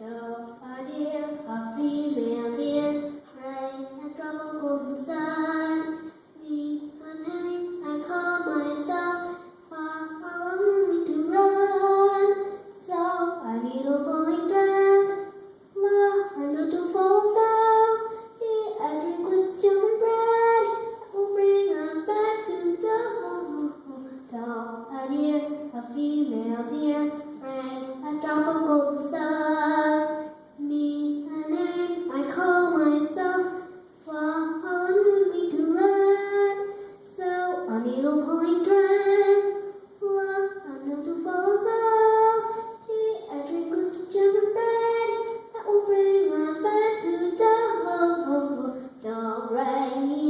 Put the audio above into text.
So, our little pine tree. The I drink cookie bread that will bring us back to the Dove,